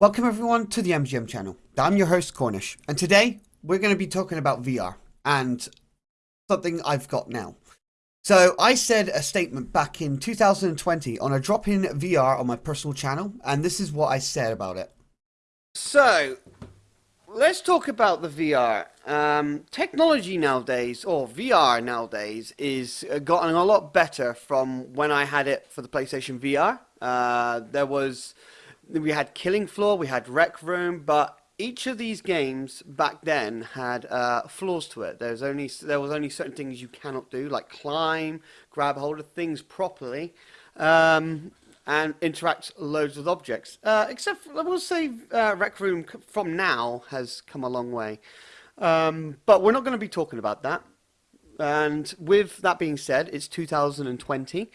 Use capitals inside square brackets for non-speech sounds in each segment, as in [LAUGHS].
Welcome everyone to the MGN channel. I'm your host Cornish, and today we're going to be talking about VR and something I've got now. So I said a statement back in 2020 on a drop-in VR on my personal channel, and this is what I said about it. So let's talk about the VR. Um, technology nowadays, or VR nowadays, is uh, gotten a lot better from when I had it for the PlayStation VR. Uh, there was we had Killing Floor, we had Rec Room, but each of these games back then had uh, flaws to it. There's only there was only certain things you cannot do, like climb, grab hold of things properly, um, and interact loads with objects. Uh, except, for, I will say, uh, Rec Room from now has come a long way. Um, but we're not going to be talking about that. And with that being said, it's 2020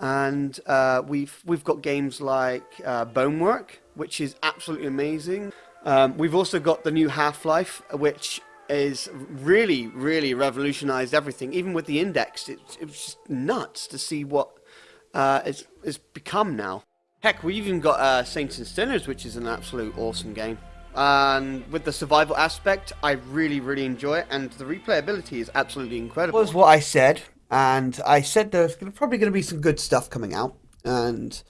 and uh, we've we've got games like uh, Bonework, which is absolutely amazing. Um, we've also got the new Half-Life, which is really really revolutionized everything. Even with the index, it, it was just nuts to see what uh, it's, it's become now. Heck, we even got uh, Saints and Sinners, which is an absolute awesome game. And with the survival aspect, I really, really enjoy it, and the replayability is absolutely incredible. Was what I said and I said there's probably going to be some good stuff coming out, and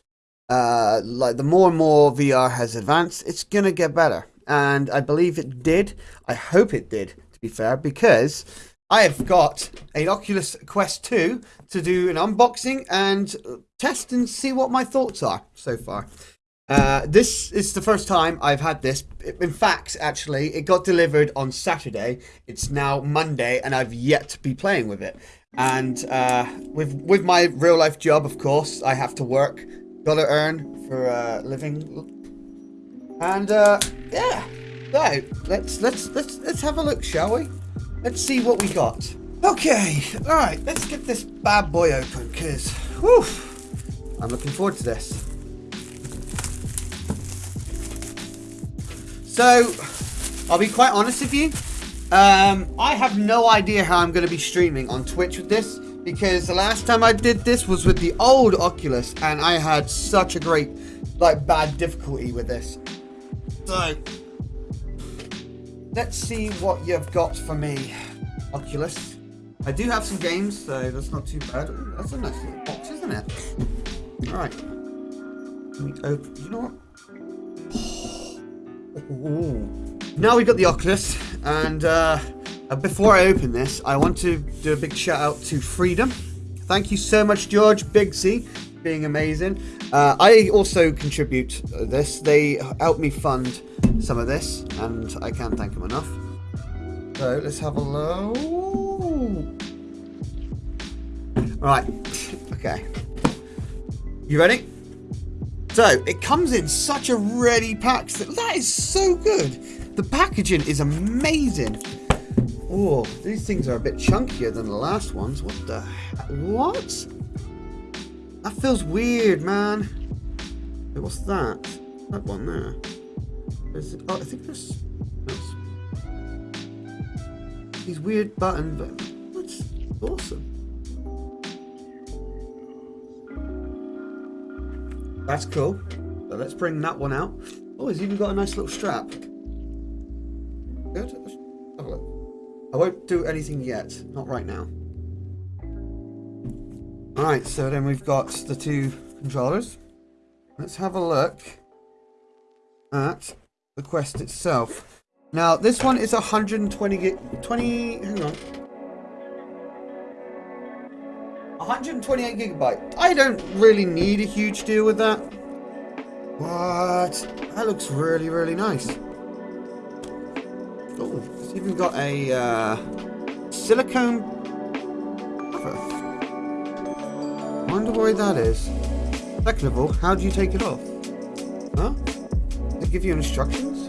uh, like the more and more VR has advanced, it's going to get better, and I believe it did. I hope it did, to be fair, because I have got an Oculus Quest 2 to do an unboxing and test and see what my thoughts are so far. Uh, this is the first time I've had this. In fact, actually, it got delivered on Saturday. It's now Monday, and I've yet to be playing with it. And uh, with with my real life job, of course, I have to work, gotta earn for a uh, living. And uh, yeah, so let's let's let's let's have a look, shall we? Let's see what we got. Okay, all right, let's get this bad boy open, cause whew, I'm looking forward to this. So, I'll be quite honest with you. Um, I have no idea how I'm going to be streaming on Twitch with this because the last time I did this was with the old Oculus and I had such a great, like, bad difficulty with this. So, let's see what you've got for me, Oculus. I do have some games, so that's not too bad. That's a nice little box, isn't it? Alright. Let me open, you know what? [GASPS] Ooh. Now we've got the Oculus, and uh, before I open this, I want to do a big shout out to Freedom. Thank you so much, George Bigsy, being amazing. Uh, I also contribute this. They helped me fund some of this, and I can't thank them enough. So let's have a look. Right, okay. You ready? So, it comes in such a ready pack. That is so good. The packaging is amazing. Oh, these things are a bit chunkier than the last ones. What the What? That feels weird, man. what's that? That one there. Is it, oh, I think this. These weird buttons, but that's awesome. That's cool. So let's bring that one out. Oh, he's even got a nice little strap. Have a look. I won't do anything yet. Not right now. Alright, so then we've got the two controllers. Let's have a look at the Quest itself. Now, this one is 120 gig... 20... Hang on. 128 gigabyte. I don't really need a huge deal with that. What? That looks really, really nice. Even got a uh, silicone cover. wonder why that is. Second of all, how do you take it off? Huh? They give you instructions?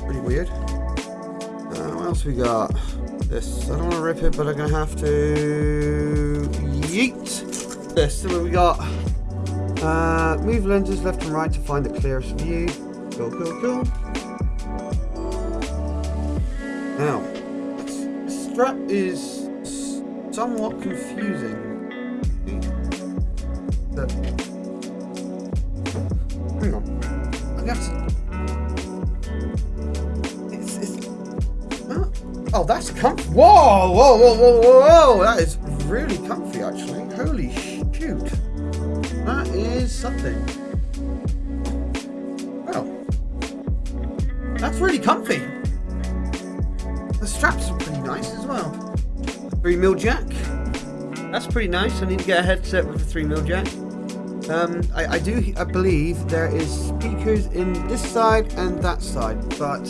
Pretty weird. Uh, what else we got? This. I don't want to rip it, but I'm going to have to... Yeet! This. So we got... Uh, move lenses left and right to find the clearest view. Cool, cool, cool. Now, strap is somewhat confusing. But, hang on. I guess. It's, it's, huh? Oh, that's comfy. Whoa, whoa, whoa, whoa, whoa. That is really comfy, actually. Holy shoot. That is something. Well, that's really comfy. The straps are pretty nice as well. 3 mil jack. That's pretty nice. I need to get a headset with a 3 mil jack. Um, I, I do, I believe there is speakers in this side and that side, but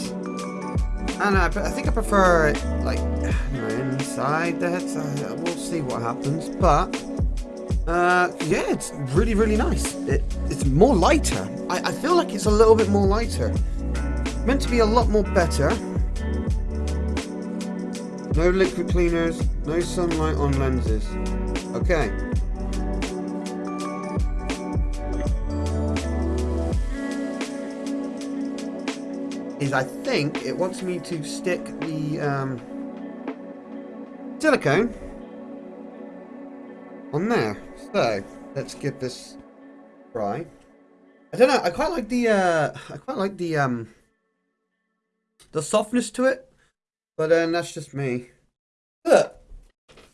and I, I think I prefer it like [SIGHS] know, inside the headset. We'll see what happens, but uh, yeah, it's really really nice. It, it's more lighter. I, I feel like it's a little bit more lighter. Meant to be a lot more better. No liquid cleaners, no sunlight on lenses. Okay. is I think it wants me to stick the um, silicone on there. So let's give this a try. I don't know. I quite like the uh, I quite like the um, the softness to it, but then that's just me. Look,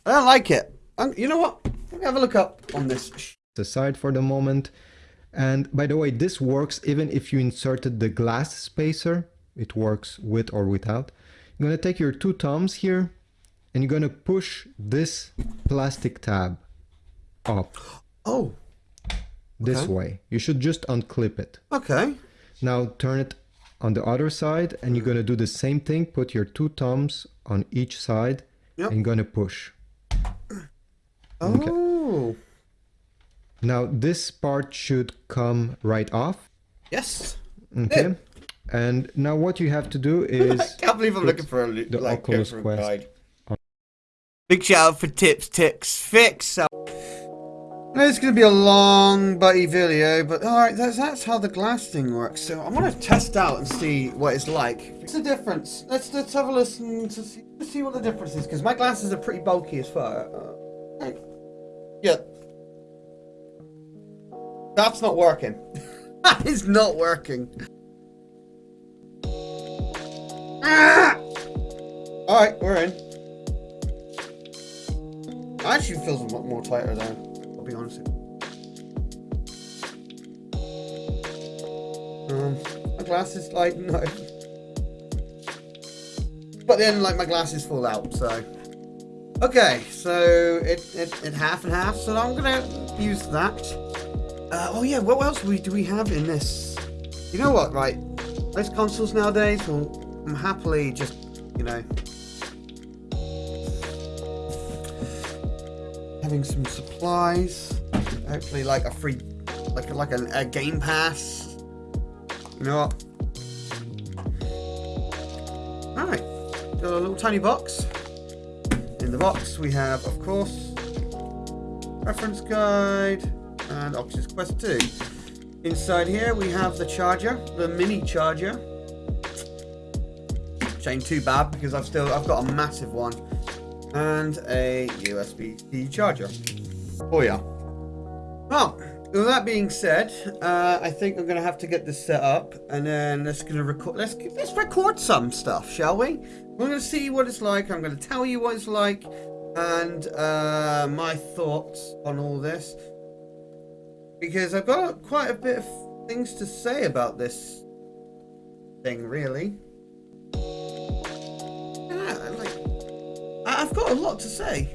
I don't like it. I'm, you know what? Let me have a look up on this. Aside for the moment. And by the way, this works even if you inserted the glass spacer it works with or without. You're going to take your two thumbs here and you're going to push this plastic tab up. Oh. This okay. way. You should just unclip it. Okay. Now turn it on the other side and you're going to do the same thing. Put your two thumbs on each side yep. and going to push. Oh. Okay. Now this part should come right off. Yes. Okay. And now what you have to do [LAUGHS] is... I can't believe I'm looking for a, the like, Oculus Quest. Guide. Big shout out for Tips, Ticks, Fix. Uh, It's going to be a long, butty video, but alright, that's, that's how the glass thing works. So I'm going to test out and see what it's like. What's the difference? Let's, let's have a listen to see, see what the difference is, because my glasses are pretty bulky as far. Uh, yeah. That's not working. [LAUGHS] that is not working. Ah! Alright, we're in. Actually feels a lot more tighter there, Be honest Um, my glasses, like, no. But then, like, my glasses fall out, so... Okay, so it, it, it half and half, so I'm gonna use that. Uh, oh yeah, what else do we, do we have in this? You know what, right? Most consoles nowadays will I'm happily just, you know, having some supplies. Hopefully, like a free, like like a, a game pass. You know what? All right, got a little tiny box. In the box, we have, of course, reference guide and Oculus Quest 2. Inside here, we have the charger, the mini charger ain't too bad because I've still I've got a massive one and a USB-C charger. Oh yeah. Well, with that being said, uh, I think I'm gonna have to get this set up and then let's gonna record. Let's let's record some stuff, shall we? We're gonna see what it's like. I'm gonna tell you what it's like and uh, my thoughts on all this because I've got quite a bit of things to say about this thing, really. I've got a lot to say.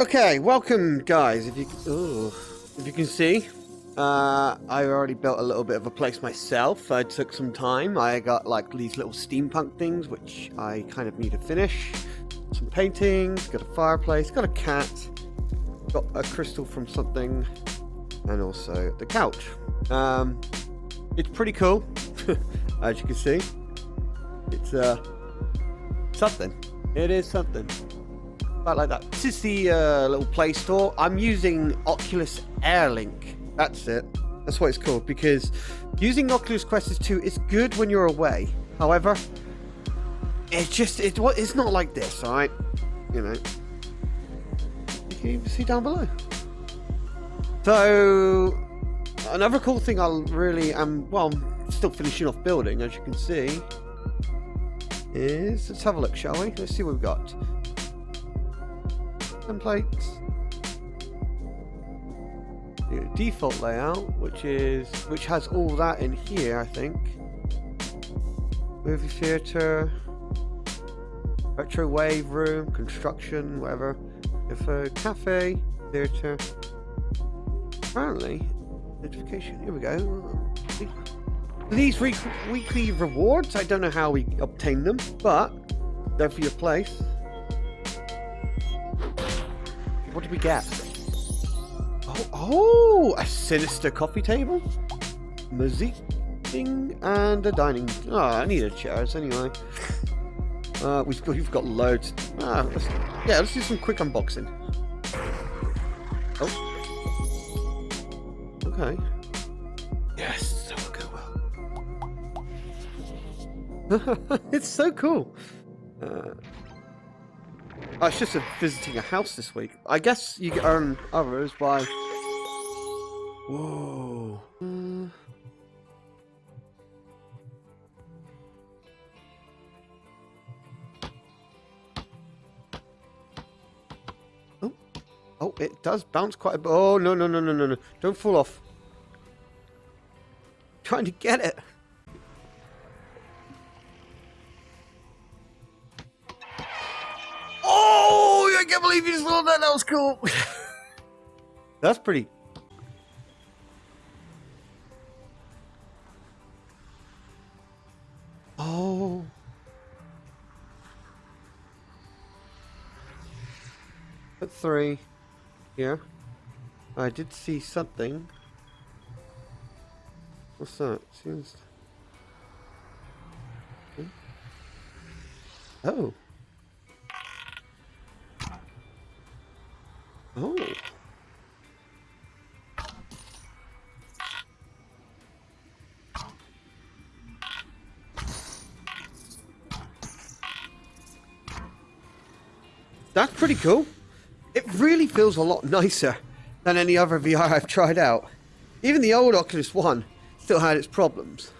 Okay, welcome guys. If you ooh, if you can see, uh, I already built a little bit of a place myself. I took some time. I got like these little steampunk things, which I kind of need to finish. Some paintings, got a fireplace, got a cat, got a crystal from something, and also the couch. Um, it's pretty cool, [LAUGHS] as you can see. It's uh, something. It is something. About like that. This is the uh, little Play Store. I'm using Oculus Air Link. That's it. That's what it's called because using Oculus Quest 2 is good when you're away. However, it's just it, it's not like this, all right? You know. You can see down below. So another cool thing I really am well, I'm still finishing off building, as you can see. Is let's have a look, shall we? Let's see what we've got. Templates. Default layout, which is which has all that in here, I think. Movie theater, retro wave room, construction, whatever. If a cafe, theater. Apparently, notification. Here we go. These week weekly rewards, I don't know how we obtain them, but they're for your place. What did we get? Oh, oh a sinister coffee table, music thing, and a dining. Oh, I needed chairs anyway. Uh, we've got, we've got loads. Ah, let's, yeah, let's do some quick unboxing. Oh. Okay. Yes, [LAUGHS] it's so cool. Uh, oh, it's just visiting a house this week. I guess you earn others by... Whoa. Uh, Oh, oh, it does bounce quite a bit. Oh, no, no, no, no, no, no. Don't fall off. trying to get it. Can't believe you just rolled that. That was cool. [LAUGHS] That's pretty. Oh. Put three here. I did see something. What's that? Seems. Oh. That's pretty cool. It really feels a lot nicer than any other VR I've tried out. Even the old Oculus One still had its problems.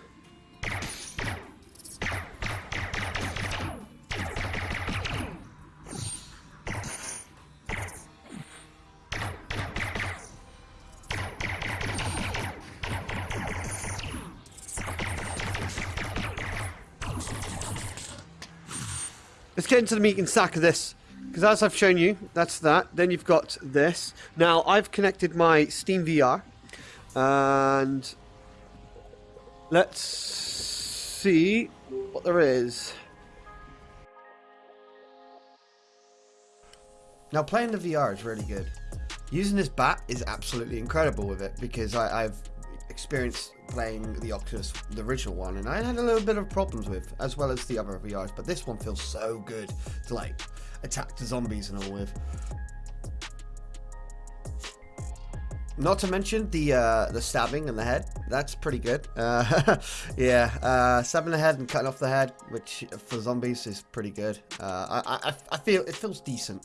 Let's get into the meat and sack of this. Because as I've shown you, that's that. Then you've got this. Now, I've connected my Steam VR. And let's see what there is. Now, playing the VR is really good. Using this bat is absolutely incredible with it because I, I've experienced playing the Oculus, the original one, and I had a little bit of problems with, as well as the other VRs. But this one feels so good to like attack the zombies and all with. Not to mention the uh, the stabbing in the head. That's pretty good. Uh, [LAUGHS] yeah, uh, stabbing the head and cutting off the head, which for zombies is pretty good. Uh, I, I I feel it feels decent.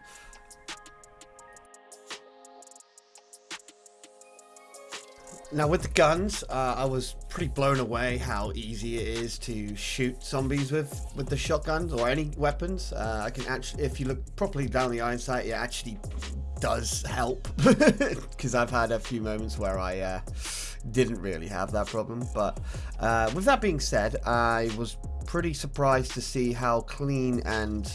Now with the guns, uh, I was pretty blown away how easy it is to shoot zombies with with the shotguns or any weapons. Uh, I can actually, if you look properly down the eyesight, it actually does help [LAUGHS] because I've had a few moments where I uh, didn't really have that problem. But uh, with that being said, I was pretty surprised to see how clean and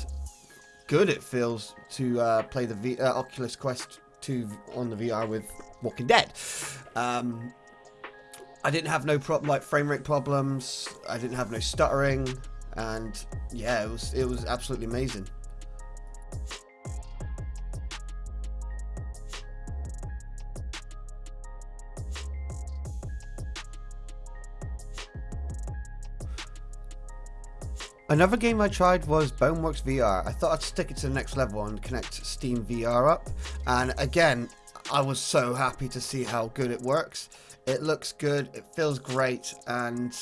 good it feels to uh, play the v uh, Oculus Quest 2 on the VR with Walking Dead. Um, I didn't have no problem like frame rate problems. I didn't have no stuttering, and yeah, it was it was absolutely amazing. Another game I tried was Boneworks VR. I thought I'd stick it to the next level and connect Steam VR up. And again, I was so happy to see how good it works. It looks good, it feels great, and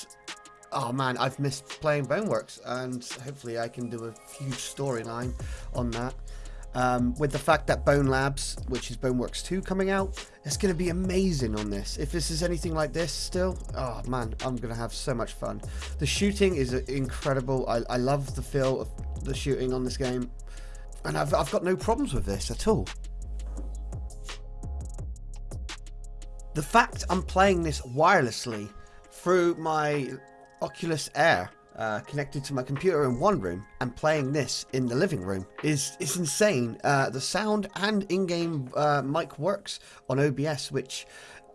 oh man, I've missed playing Boneworks, and hopefully I can do a huge storyline on that. Um, with the fact that Bone Labs, which is Boneworks 2 coming out, it's going to be amazing on this. If this is anything like this still, oh man, I'm going to have so much fun. The shooting is incredible. I, I love the feel of the shooting on this game. And I've, I've got no problems with this at all. The fact I'm playing this wirelessly through my Oculus Air uh, connected to my computer in one room and playing this in the living room is is insane. Uh, the sound and in-game uh, mic works on OBS, which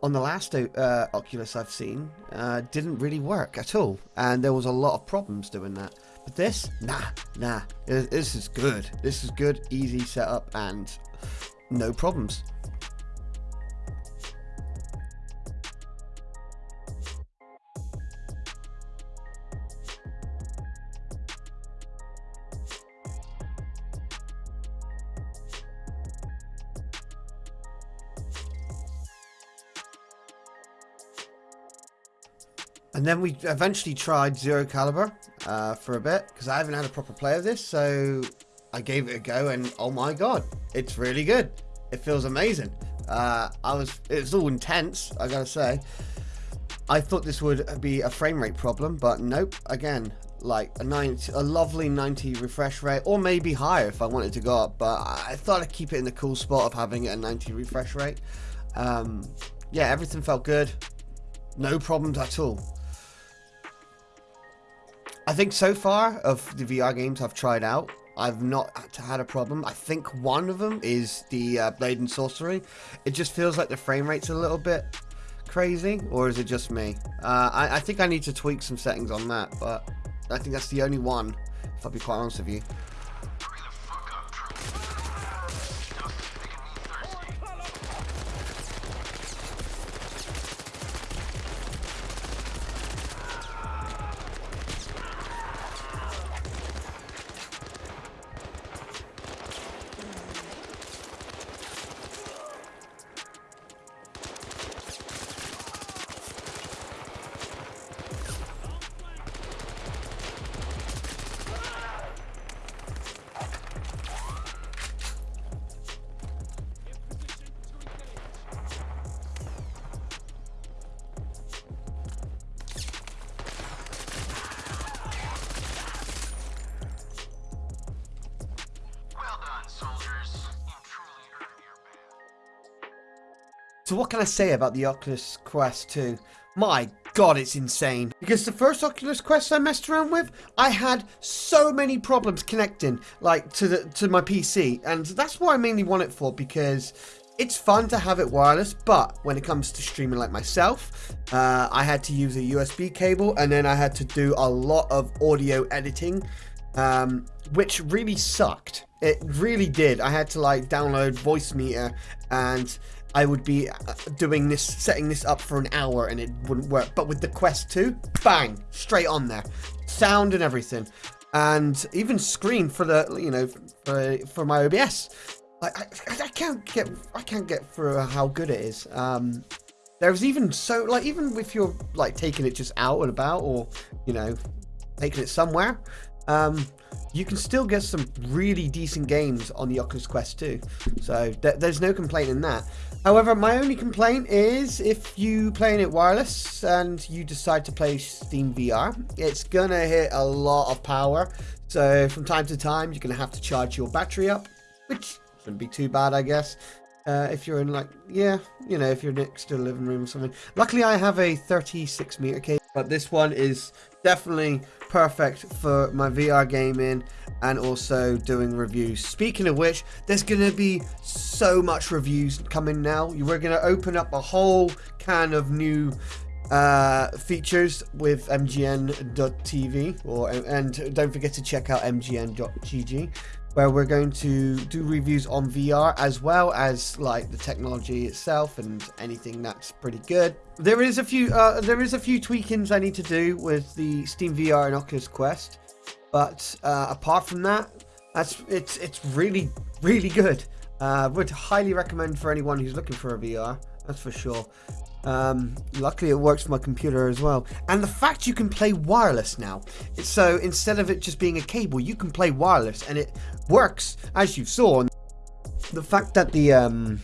on the last uh, Oculus I've seen uh, didn't really work at all, and there was a lot of problems doing that. But this, nah, nah, this is good. This is good, easy setup, and no problems. And then we eventually tried Zero Caliber uh, for a bit because I haven't had a proper play of this. So I gave it a go and oh my god, it's really good. It feels amazing. Uh, I was, it was all intense, I gotta say. I thought this would be a frame rate problem, but nope. Again, like a 90, a lovely 90 refresh rate, or maybe higher if I wanted to go up. But I thought I'd keep it in the cool spot of having a 90 refresh rate. Um, yeah, everything felt good. No problems at all. I think so far of the VR games I've tried out, I've not had a problem. I think one of them is the uh, Blade and Sorcery. It just feels like the frame rate's a little bit crazy, or is it just me? Uh, I, I think I need to tweak some settings on that, but I think that's the only one, if I'll be quite honest with you. So what can I say about the Oculus Quest 2? My god, it's insane. Because the first Oculus Quest I messed around with, I had so many problems connecting, like, to the to my PC. And that's what I mainly want it for, because it's fun to have it wireless, but when it comes to streaming like myself, uh, I had to use a USB cable, and then I had to do a lot of audio editing, um, which really sucked. It really did. I had to like download Voicemeeter and I would be uh, doing this, setting this up for an hour and it wouldn't work. But with the Quest 2, bang, straight on there. Sound and everything. And even screen for the, you know, for, for my OBS. I, I can't get, I can't get through how good it is. Um, there's even so, like, even if you're, like, taking it just out and about or, you know, taking it somewhere, um, you can still get some really decent games on the Oculus Quest 2. So th there's no complaint in that. However, my only complaint is if you playing it wireless and you decide to play Steam VR, it's gonna hit a lot of power. So from time to time, you're gonna have to charge your battery up, which shouldn't be too bad, I guess. Uh, if you're in like, yeah, you know, if you're next to a living room or something. Luckily, I have a 36 meter cable, but this one is definitely perfect for my VR gaming and also doing reviews. Speaking of which, there's going to be so much reviews coming now. We're going to open up a whole can of new uh, features with mgn.tv or and don't forget to check out mgn.gg where we're going to do reviews on VR as well as like the technology itself and anything that's pretty good. There is a few uh, there is a few tweakings I need to do with the Steam VR and Oculus Quest, but uh, apart from that, that's it's it's really really good. Uh, would highly recommend for anyone who's looking for a VR. That's for sure. Um, luckily it works for my computer as well. And the fact you can play wireless now. So instead of it just being a cable, you can play wireless and it works as you saw. the fact that the um,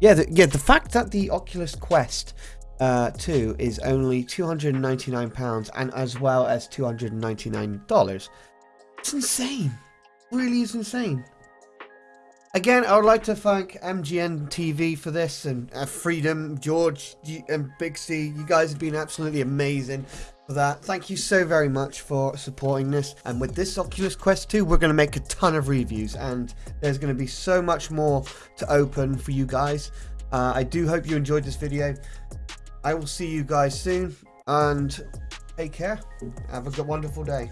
yeah, the, yeah, the fact that the Oculus Quest uh, 2 is only 299 pounds and as well as 299 dollars. It's insane. Really is insane. Again, I would like to thank MGN TV for this and uh, Freedom, George, and Big C. You guys have been absolutely amazing for that. Thank you so very much for supporting this. And with this Oculus Quest 2, we're going to make a ton of reviews and there's going to be so much more to open for you guys. Uh, I do hope you enjoyed this video. I will see you guys soon and take care. Have a good, wonderful day.